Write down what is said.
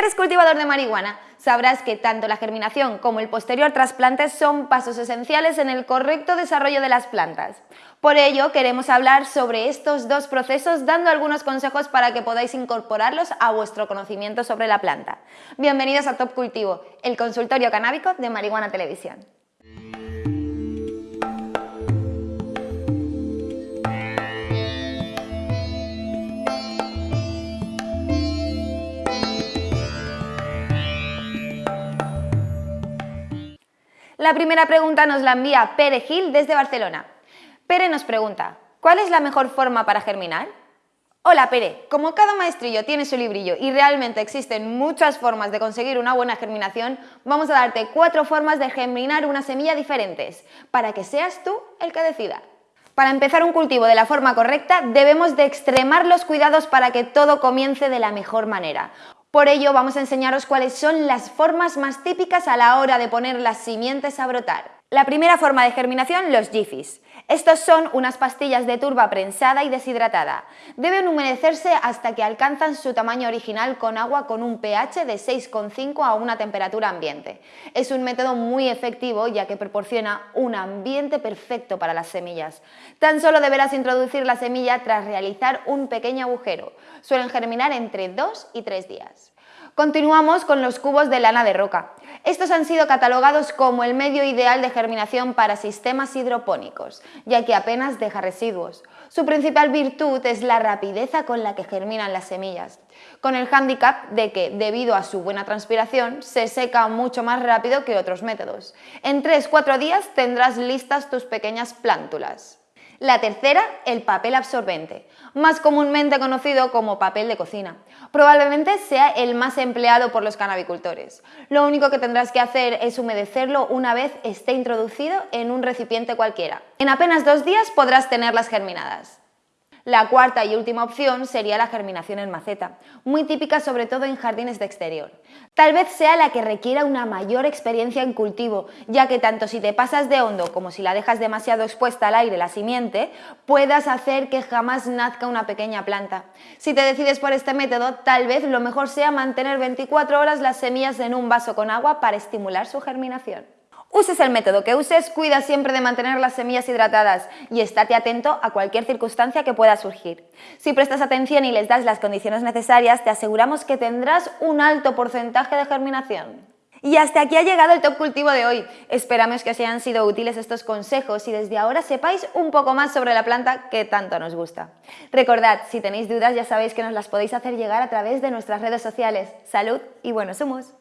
eres cultivador de marihuana, sabrás que tanto la germinación como el posterior trasplante son pasos esenciales en el correcto desarrollo de las plantas. Por ello, queremos hablar sobre estos dos procesos dando algunos consejos para que podáis incorporarlos a vuestro conocimiento sobre la planta. Bienvenidos a Top Cultivo, el consultorio canábico de Marihuana Televisión. La primera pregunta nos la envía Pere Gil desde Barcelona. Pere nos pregunta, ¿cuál es la mejor forma para germinar? Hola Pere, como cada maestrillo tiene su librillo y realmente existen muchas formas de conseguir una buena germinación, vamos a darte cuatro formas de germinar una semilla diferentes, para que seas tú el que decida. Para empezar un cultivo de la forma correcta debemos de extremar los cuidados para que todo comience de la mejor manera. Por ello vamos a enseñaros cuáles son las formas más típicas a la hora de poner las simientes a brotar. La primera forma de germinación, los jiffys. Estos son unas pastillas de turba prensada y deshidratada. Deben humedecerse hasta que alcanzan su tamaño original con agua con un pH de 6,5 a una temperatura ambiente. Es un método muy efectivo ya que proporciona un ambiente perfecto para las semillas. Tan solo deberás introducir la semilla tras realizar un pequeño agujero. Suelen germinar entre 2 y 3 días. Continuamos con los cubos de lana de roca. Estos han sido catalogados como el medio ideal de germinación para sistemas hidropónicos, ya que apenas deja residuos. Su principal virtud es la rapidez con la que germinan las semillas, con el hándicap de que, debido a su buena transpiración, se seca mucho más rápido que otros métodos. En 3-4 días tendrás listas tus pequeñas plántulas. La tercera, el papel absorbente, más comúnmente conocido como papel de cocina. Probablemente sea el más empleado por los canabicultores. Lo único que tendrás que hacer es humedecerlo una vez esté introducido en un recipiente cualquiera. En apenas dos días podrás tenerlas germinadas. La cuarta y última opción sería la germinación en maceta, muy típica sobre todo en jardines de exterior. Tal vez sea la que requiera una mayor experiencia en cultivo, ya que tanto si te pasas de hondo como si la dejas demasiado expuesta al aire la simiente, puedas hacer que jamás nazca una pequeña planta. Si te decides por este método, tal vez lo mejor sea mantener 24 horas las semillas en un vaso con agua para estimular su germinación. Uses el método que uses, cuida siempre de mantener las semillas hidratadas y estate atento a cualquier circunstancia que pueda surgir. Si prestas atención y les das las condiciones necesarias, te aseguramos que tendrás un alto porcentaje de germinación. Y hasta aquí ha llegado el Top Cultivo de hoy. Esperamos que os hayan sido útiles estos consejos y desde ahora sepáis un poco más sobre la planta que tanto nos gusta. Recordad, si tenéis dudas ya sabéis que nos las podéis hacer llegar a través de nuestras redes sociales. ¡Salud y buenos humos!